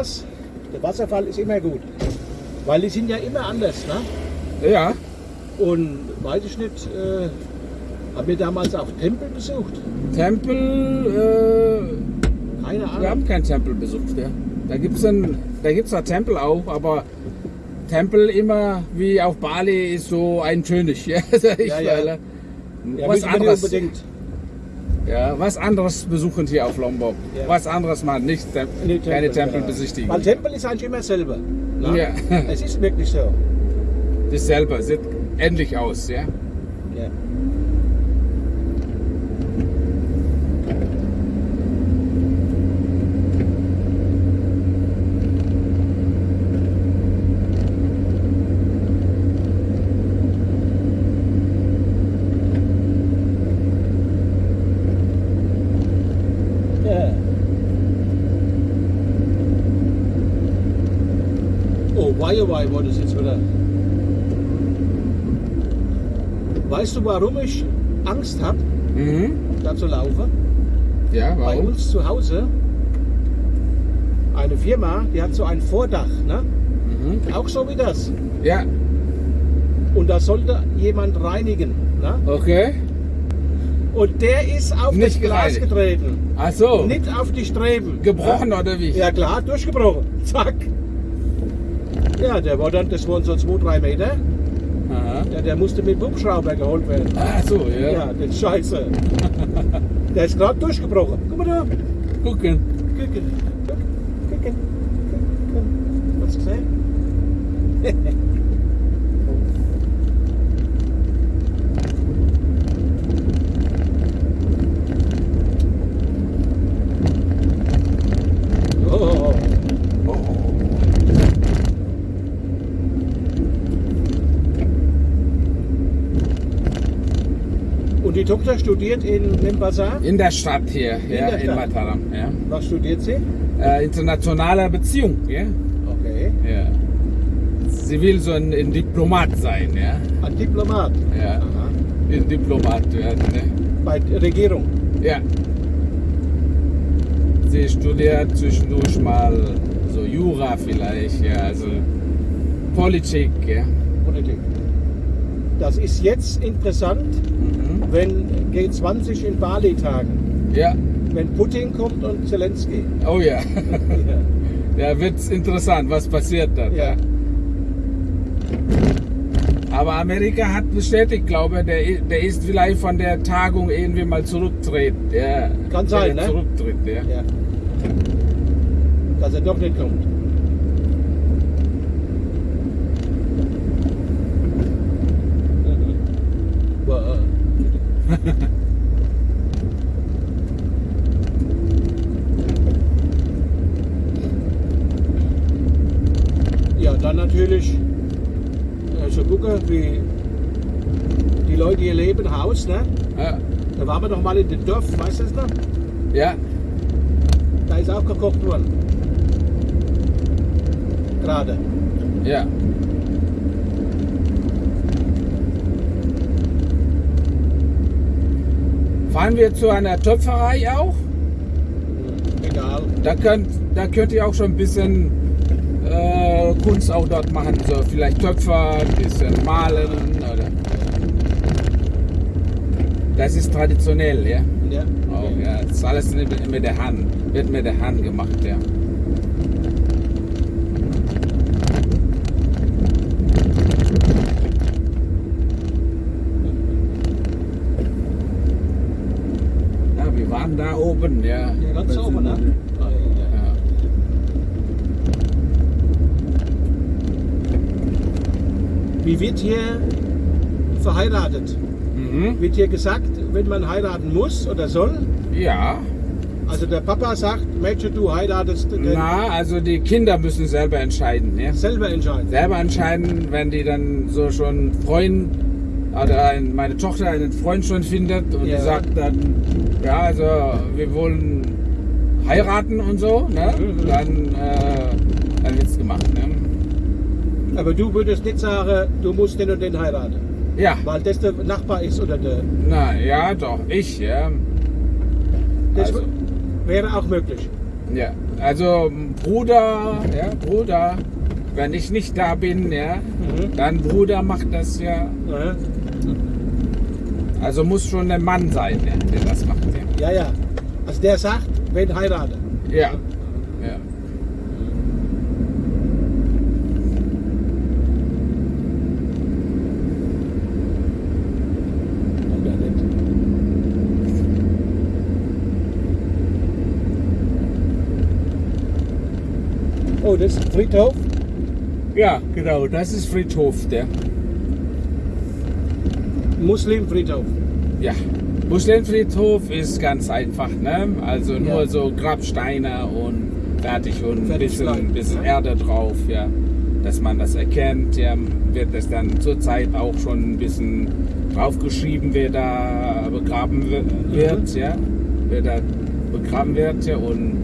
Pass, der Wasserfall ist immer gut. Weil die sind ja immer anders. Ne? Ja, Und weiß ich nicht, äh, haben wir damals auch Tempel besucht? Tempel, äh, Keine Ahnung. wir haben keinen Tempel besucht. Ja. Da gibt es da gibt's zwar Tempel auch, aber Tempel immer wie auf Bali ist so ein König. Ja, Ja, ja. ja, was anderes, unbedingt. Ja, was anderes besuchen hier auf Lombok. Ja. Was anderes mal, nicht Tem Nee, keine Tempel, Tempel ja. besichtigen. Weil Tempel ist eigentlich immer selber. Ne? Ja. Es ist wirklich so. Das selber sieht ähnlich aus. Ja. Ja. Why, war das jetzt wieder? Weißt du, warum ich Angst habe, Mhm. da zu laufen? Ja, Bei warum? uns zu Hause, eine Firma, die hat so ein Vordach, ne? Mhm. auch so wie das. Ja, Und da sollte jemand reinigen. Ne? okay. Und der ist auf Nicht das Glas gereinigt. getreten. Ach so. Nicht auf die Streben. Gebrochen oder wie? Ja klar, durchgebrochen. Zack. Ja, der war dann, das waren so zwei, drei Meter. Aha. Ja, der musste mit Hubschrauber geholt werden. Ach so, ja. Ja, das ist scheiße. der ist gerade durchgebrochen. Guck mal da. Gucken. Gucken. Gucken. Gucken. Gucken. Hast du gesehen? oh. Und die Tochter studiert in Membazar. In der Stadt hier, ja, der in. Mataram. Ja. Was studiert sie? Äh, internationale Beziehung, ja. Okay. ja. Sie will so ein, ein Diplomat sein, ja. Ein Diplomat. Ja. Aha. Ein Diplomat werden, ne? Bei der Regierung. Ja. Sie studiert zwischendurch mal so Jura vielleicht, ja, also Politik, ja. Politik. Das ist jetzt interessant, Mhm. wenn G20 in Bali tagen. Ja, Wenn Putin kommt und Zelensky. oh ja. Ja. Da wird's interessant, was passiert dann. ja. Aber Amerika hat bestätigt, glaube ich, der, der ist vielleicht von der Tagung irgendwie mal zurücktritt. Ja, Kann sein, ne? Zurücktritt, ja. ja. Dass er doch nicht kommt. Ja, dann natürlich äh, so gucken, wie die Leute hier leben, Haus, ne? Ja, Da waren wir doch mal in dem Dorf, weißt du das noch? ja. Da ist auch gekocht worden. Gerade. ja. Fahren wir zu einer Töpferei auch? Egal. Da könnt, da könnt ihr auch schon ein bisschen äh, Kunst auch dort machen. So vielleicht Töpfer, ein bisschen malen oder. Das ist traditionell, ja. Ja. Auch, ja. Das ist alles mit, mit der Hand, wird mit der Hand gemacht, ja. Ja, wir waren da oben, ja. Ja, ganz Wir oben, sind- ne? Ah, ja. Ja. Wie wird hier verheiratet? Mhm. Wird hier gesagt, wenn man heiraten muss oder soll? Ja, Also der Papa sagt, Mädchen, du heiratest den na, also die Kinder müssen selber entscheiden, ja. selber entscheiden. Selber entscheiden, wenn die dann so schon Freund oder ein, meine Tochter einen Freund schon findet und Ja. die sagt dann, ja, also wir wollen heiraten und so, ne? Mhm. Dann, äh, dann wird's gemacht, ne? Aber du würdest nicht sagen, du musst den und den heiraten, Ja, weil das der Nachbar ist oder der. na ja, doch, ich, ja. Das Also, wäre auch möglich. Ja, also Bruder, ja, Bruder, wenn ich nicht da bin, ja, Mhm. dann Bruder macht das ja. Ja, Also muss schon ein Mann sein, der das macht. ja. ja. Also der sagt, wenn heirate. Ja. ja. Oh, das ist Friedhof. Ja, genau, das ist Friedhof, der. Muslimfriedhof. Ja. Muslimfriedhof ist ganz einfach, ne? Also nur Ja. so Grabsteine und fertig und ein Fertig bisschen, bleiben, bisschen ja. Erde drauf, ja. Dass man das erkennt, ja, wird das dann zurzeit auch schon ein bisschen draufgeschrieben, wer da begraben wi- wird, ja. Wer da begraben wird, ja, und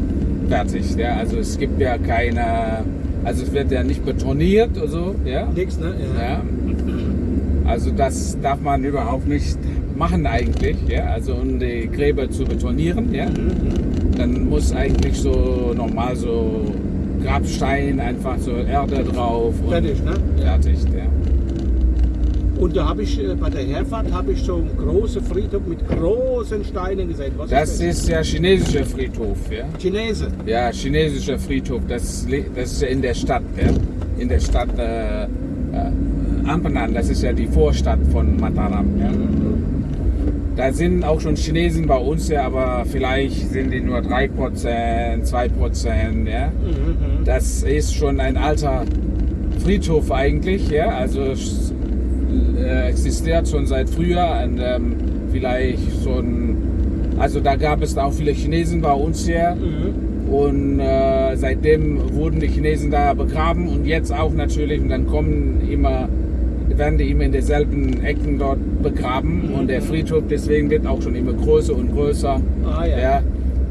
fertig, ja. Also es gibt ja keine, also es wird ja nicht betoniert oder so, ja. Nix, ne? Ja. Also das darf man überhaupt nicht machen eigentlich, ja. Also um die Gräber zu betonieren, ja. Dann muss eigentlich so normal so Grabstein, einfach so Erde drauf und Fertig, ne? fertig, ja. Und da habe ich äh, bei der Herfahrt habe ich so einen großen Friedhof mit großen Steinen gesehen. Was Das ist ist ja chinesischer Friedhof, ja. Chinese. Ja, chinesischer Friedhof, das, das ist ja in der Stadt, ja. In der Stadt äh, äh, Ampenan, das ist ja die Vorstadt von Mataram, ja. Da sind auch schon Chinesen bei uns, ja, aber vielleicht sind die nur 3%, 2%, ja. Das ist schon ein alter Friedhof eigentlich, ja. Also es äh, existiert schon seit früher und ähm, vielleicht so ein, also da gab es auch viele Chinesen bei uns hier. mhm. Und äh, seitdem wurden die Chinesen da begraben und jetzt auch natürlich. Und dann kommen immer, werden die immer in derselben Ecken dort begraben. Und der Friedhof deswegen wird auch schon immer größer und größer. Ah ja.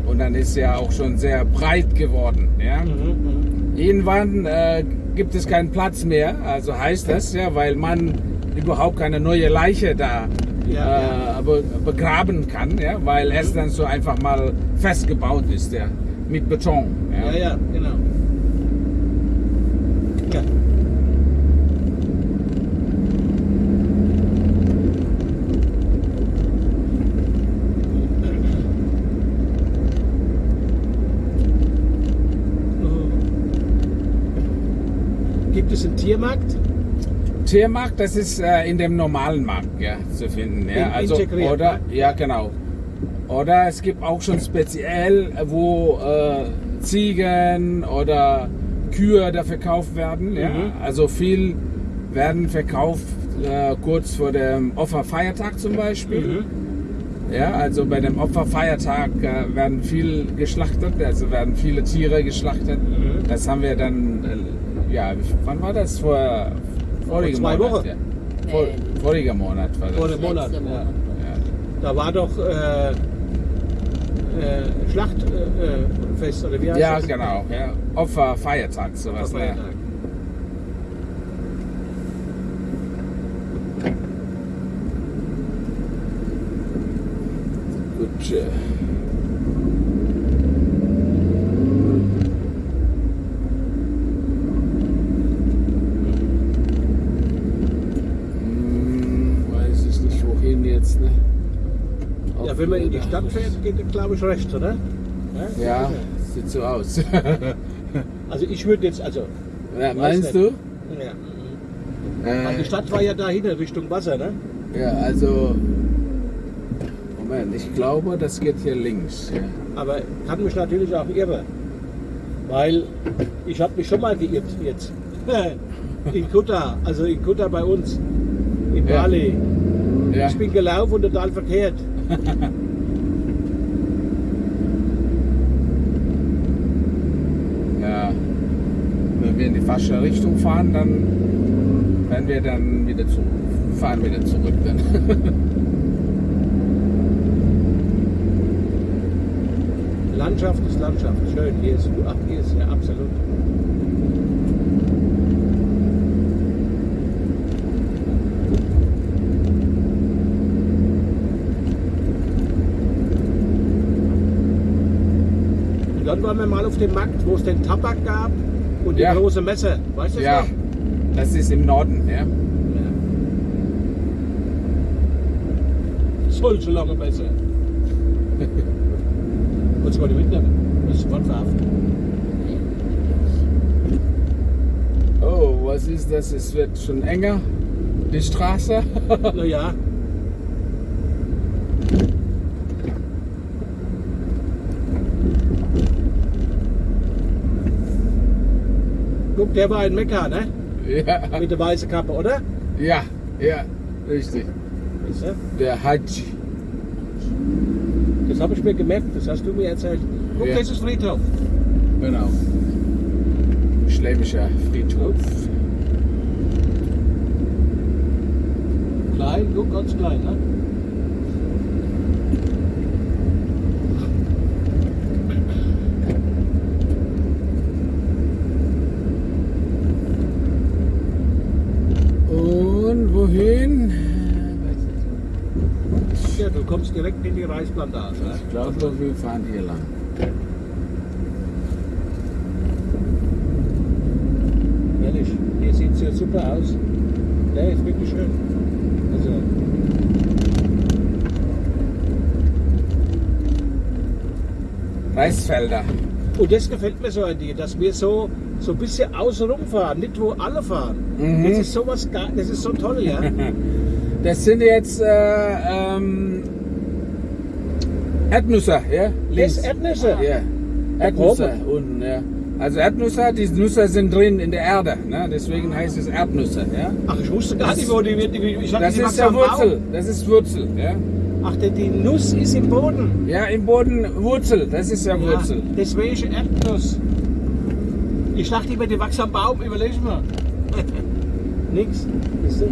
Und dann ist er auch schon sehr breit geworden. Ja. Mhm, mhm. Irgendwann äh, gibt es keinen Platz mehr. Also heißt das ja, weil man überhaupt keine neue Leiche da Ja, äh, be begraben kann, ja, weil es dann so einfach mal festgebaut ist, ja, mit Beton. Ja. Ja, ja, genau. Ja. Einen Tiermarkt? Tiermarkt, das ist äh, in dem normalen Markt ja, zu finden. Ja. In- Also, integriert, oder, ne? ja, genau. Oder es gibt auch schon speziell, wo äh, Ziegen oder Kühe da verkauft werden. Ja. Mhm. Also viel werden verkauft äh, kurz vor dem Opferfeiertag zum Beispiel. Mhm. Ja, also bei dem Opferfeiertag äh, werden viel geschlachtet, also werden viele Tiere geschlachtet. Mhm. Das haben wir dann, äh, ja, wann war das? Vor vorigen zwei Monat, Wochen. Ja. Vor, Nee. voriger Monat war das. Vor dem Monat. Ja. Monat. ja. Da war doch äh, äh, Schlachtfest äh, Fest, oder wie heißt ja, das? genau. Ja. Opferfeiertag, sowas. Ne? Feiertag. Gut. äh. Hm, weiß ich nicht, wohin jetzt, ne? Ja, wenn man in die Auch Stadt fährt, geht glaube ich rechts, oder? Ja, sieht so aus. Also ich würde jetzt, also. ja, meinst nicht. du? Ja. Äh, die Stadt war ja da hinten Richtung Wasser, ne? ja, also. Moment, ich glaube, das geht hier links. Ja. Aber kann mich natürlich auch irren. Weil ich habe mich schon mal geirrt jetzt. in Kuta, also in Kuta bei uns. In Ja. Bali. Ja. Ich bin gelaufen und total verkehrt. ja. Wenn wir in die falsche Richtung fahren, dann werden wir dann wieder zurück. Fahren wieder zurück dann. Landschaft ist Landschaft. Schön. Hier ist, ach, hier ist ja absolut. Dann waren wir mal auf dem Markt, wo es den Tabak gab und die Ja. große Messe. Weißt du das Ja, noch? das ist im Norden, ja. Ja. Solche lange Messe. Wolltest du mal die mitnehmen? Das ist sofort verhaftet. Oh, was ist das? Es wird schon enger, die Straße. Naja. Guck, der war in Mekka, ne? ja, Mit der weißen Kappe, oder? ja, ja, richtig. Weißt du? Der Hajj. Das habe ich mir gemerkt, das hast du mir erzählt. Guck, Ja. das ist Friedhof. Genau. Schwäbischer Friedhof. Klein, guck, ganz klein, ne? Und wohin? Ja, du kommst direkt in die Reisplantage. Ich glaube, wir fahren hier lang. Ehrlich, hier sieht es ja super aus. Der ist wirklich schön. Also, Reisfelder. und das gefällt mir so an dir, dass wir so, so ein bisschen außenrum fahren, nicht wo alle fahren. Mhm. Das ist sowas, das ist so toll, ja. Das sind jetzt äh, ähm, Erdnüsse, ja? Das Erdnüsse. Ja, Erdnüsse unten, ja. Also Erdnüsse, die Nüsse sind drin in der Erde, ne? deswegen heißt es Erdnüsse, ja. Ach, ich wusste gar nicht, wo die wird. Ich dachte, Das die ist ja am Baum. Wurzel, das ist Wurzel, ja. Ach, die, die Nuss ist im Boden. Ja, im Boden Wurzel, das ist ja Wurzel. Ja, deswegen Erdnuss. Ich dachte immer, die wachsen am Baum, überleg mal. Nix.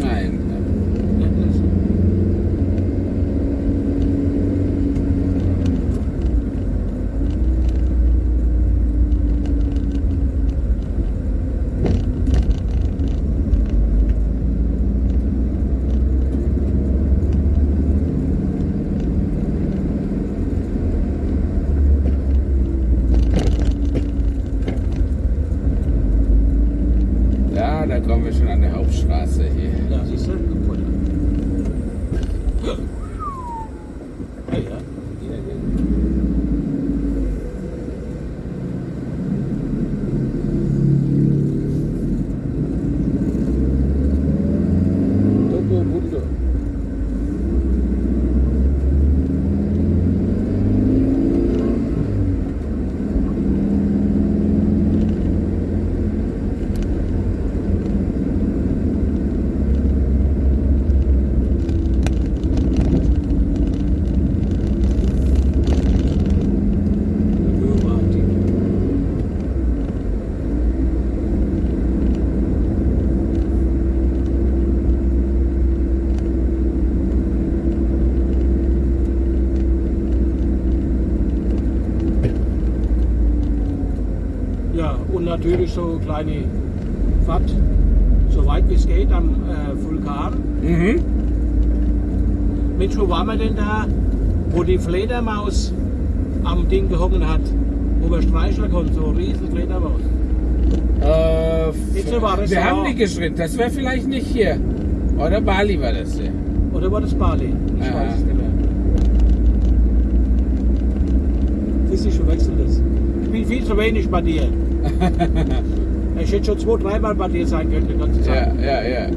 Nein. Erdnuss. Ja, da kommen wir schon an der Hauptstraße hier. Ja, siehst du? Guck mal da. Ja, ja. Ja, ja. Togo Bundo. Martin. Ja, und natürlich so kleine Fahrt, so weit wie es geht am äh, Vulkan. Mhm. Mensch, wo waren wir denn da, wo die Fledermaus am Ding gehungen hat, wo wir streicheln konnten, so eine riesen Fledermaus. Äh, wir Restaurant. haben die geschritten, das wäre vielleicht nicht hier. Oder Bali war das hier. Oder war das Bali? Ich Ja. weiß es nicht mehr. Siehst du, ich verwechsel das. Bin viel zu wenig bei dir. ich hätte schon zwei, dreimal bei dir sein können die ganze Ja, Zeit. ja, ja.